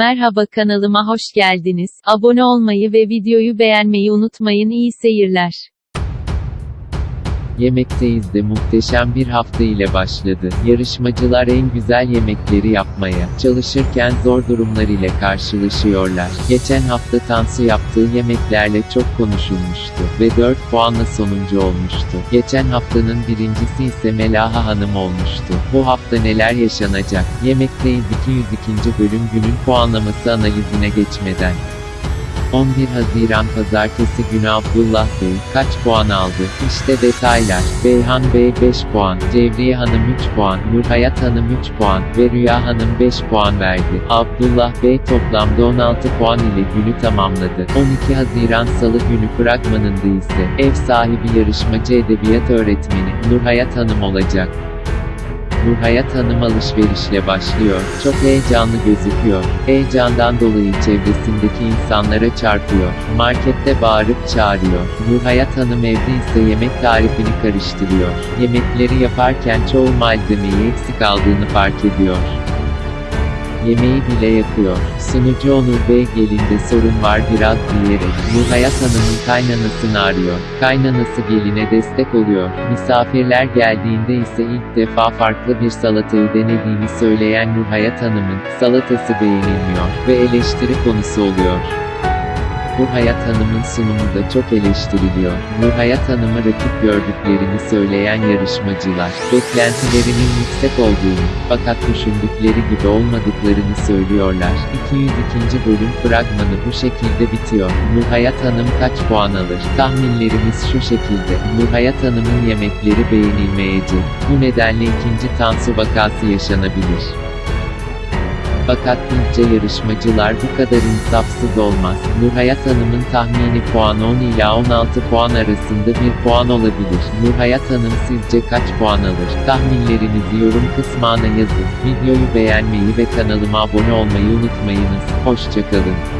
Merhaba kanalıma hoş geldiniz. Abone olmayı ve videoyu beğenmeyi unutmayın. İyi seyirler. Yemekteyiz de muhteşem bir hafta ile başladı. Yarışmacılar en güzel yemekleri yapmaya çalışırken zor durumlar ile karşılaşıyorlar. Geçen hafta Tansu yaptığı yemeklerle çok konuşulmuştu ve 4 puanla sonuncu olmuştu. Geçen haftanın birincisi ise Melaha Hanım olmuştu. Bu hafta neler yaşanacak? Yemekteyiz 202. bölüm günün puanlaması analizine geçmeden 11 Haziran Pazartesi günü Abdullah Bey, kaç puan aldı? İşte detaylar. Beyhan Bey 5 puan, Cevriye Hanım 3 puan, Nurhayat Hanım 3 puan ve Rüya Hanım 5 puan verdi. Abdullah Bey toplamda 16 puan ile günü tamamladı. 12 Haziran Salı günü fragmanında ise, ev sahibi yarışmacı edebiyat öğretmeni, Nurhayat Hanım olacak. Nurhayat Hanım alışverişle başlıyor. Çok heyecanlı gözüküyor. Heyecandan dolayı çevresindeki insanlara çarpıyor. Markette bağırıp çağırıyor. Nurhayat Hanım evde ise yemek tarifini karıştırıyor. Yemekleri yaparken çoğu malzemeyi eksik aldığını fark ediyor. Yemeği bile yakıyor. Sunucu Onur Bey gelinde sorun var biraz diyerek, Nurhayat Hanım'ın kaynanasını arıyor. Kaynanası geline destek oluyor. Misafirler geldiğinde ise ilk defa farklı bir salatayı denediğini söyleyen Nurhayat Hanım'ın, salatası beğenilmiyor ve eleştiri konusu oluyor. Nurhayat Hanım'ın sunumu da çok eleştiriliyor. Nurhayat Hanım'ı rakip gördüklerini söyleyen yarışmacılar, beklentilerinin yüksek olduğunu, fakat düşündükleri gibi olmadıklarını söylüyorlar. 202. bölüm fragmanı bu şekilde bitiyor. Nurhayat Hanım kaç puan alır? Tahminlerimiz şu şekilde. Nurhayat Hanım'ın yemekleri beğenilmeyecek. Bu nedenle ikinci Tansu vakası yaşanabilir. Fakat ilkçe yarışmacılar bu kadar insafsız olmaz. Nurhayat Hanım'ın tahmini puan 10 ila 16 puan arasında bir puan olabilir. Nurhayat Hanım sizce kaç puan alır? Tahminlerinizi yorum kısmına yazın. Videoyu beğenmeyi ve kanalıma abone olmayı unutmayınız. Hoşçakalın.